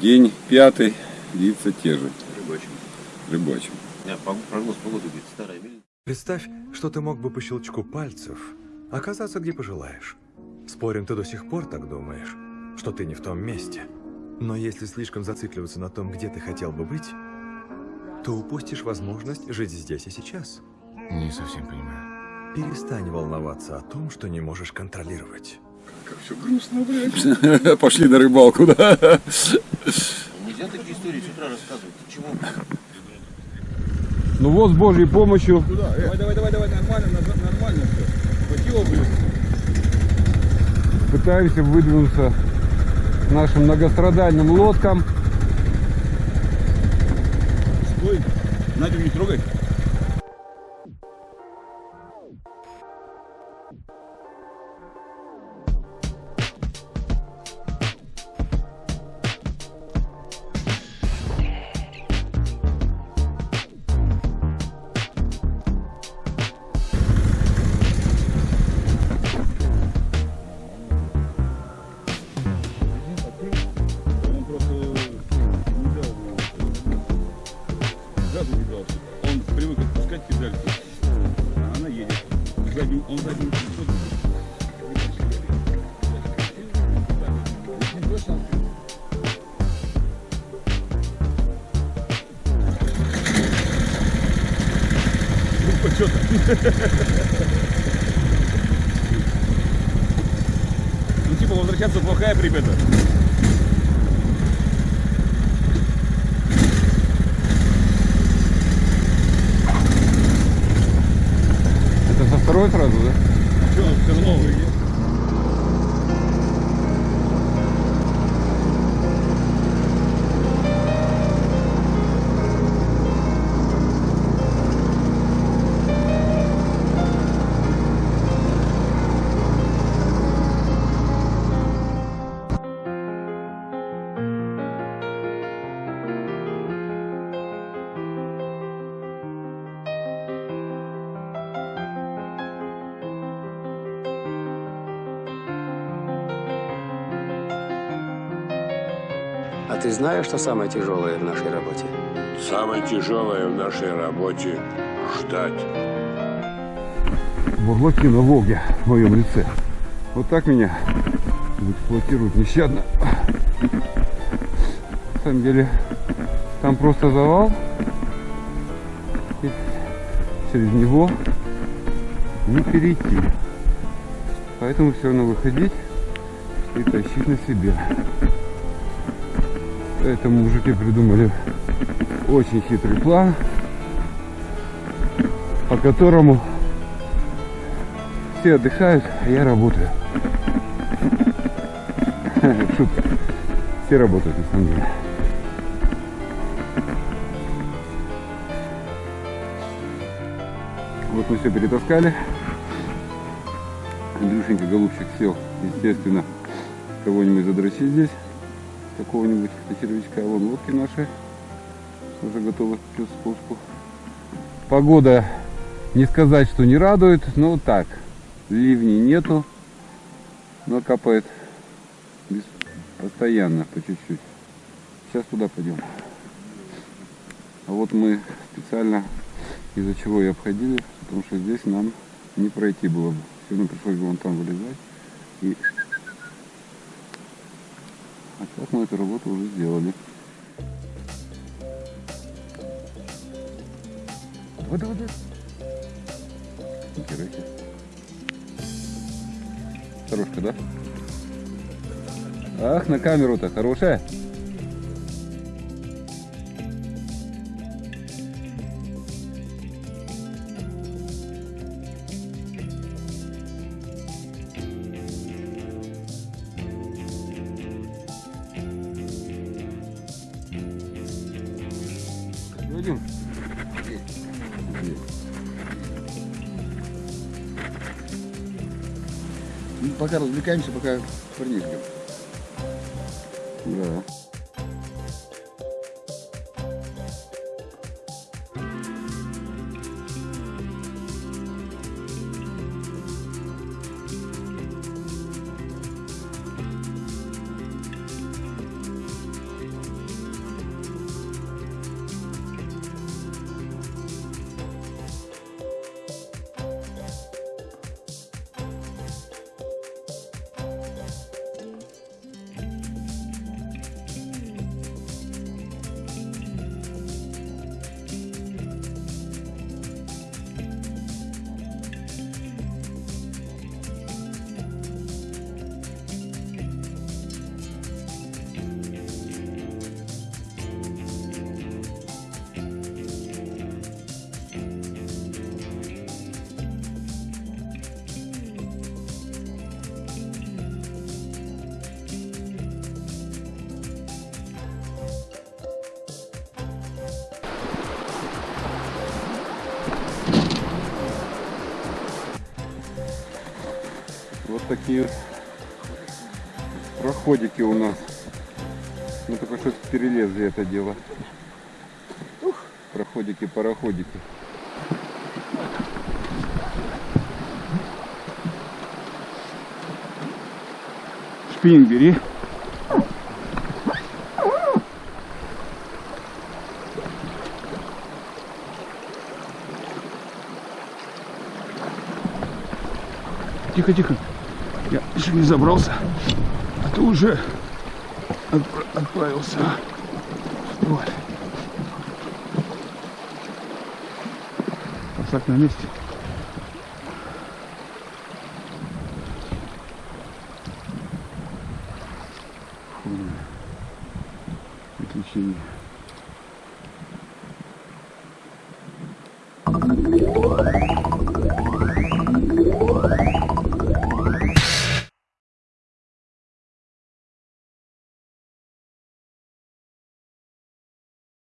День пятый, лица те же, Рыбачим. рыбачим. Я прогноз погоды говорит, старая мельница. Представь, что ты мог бы по щелчку пальцев оказаться где пожелаешь. Спорим, ты до сих пор так думаешь, что ты не в том месте. Но если слишком зацикливаться на том, где ты хотел бы быть, то упустишь возможность жить здесь и сейчас. Не совсем понимаю. Перестань волноваться о том, что не можешь контролировать. Как все грустно, блядь. Пошли на рыбалку, да? Нельзя такие истории с утра рассказывать. Чего? Ну вот с Божьей помощью Давай, давай, давай, давай, нормально, нормально все. Хватило, блин. пытаемся выдвинуться нашим многострадальным лодкам. Стой. Надю не трогай. Отпускать педальки, а она едет. Задним, он задним. Ну, что там? Ну, типа, возвращаться плохая примета. Второй сразу, да? Что, все равно ты знаешь, что самое тяжелое в нашей работе? Самое тяжелое в нашей работе – ждать. Бурлаки на Волге в моем лице. Вот так меня эксплуатируют нещадно. На самом деле, там просто завал. И через него не перейти. Поэтому все равно выходить и тащить на себе. Поэтому мужики придумали очень хитрый план, по которому все отдыхают, а я работаю. Шутка. Все работают на самом деле. Вот мы все перетаскали. Андрюшенька голубчик сел, естественно, кого-нибудь задрочить здесь, какого-нибудь червячка. Вон лодки наши уже готовы к спуску. Погода не сказать, что не радует, но так. Ливней нету, но капает без- постоянно, по чуть-чуть. Сейчас туда пойдем. А вот мы специально из-за чего и обходили, потому что здесь нам не пройти было бы. Все равно пришлось бы вон там вылезать. И... А сейчас мы эту работу уже сделали. Давай. Нихера себе. Хорошка, да? Ах, на камеру-то хорошая. Пока развлекаемся, пока ждем. Да. Такие проходики у нас. Мы только что перелезли это дело. Проходики, пароходики. Шпинг бери. Тихо, тихо. Я еще не забрался, а ты уже отправился. А. Вот. Посак на месте. Фу, приключения. Thank you.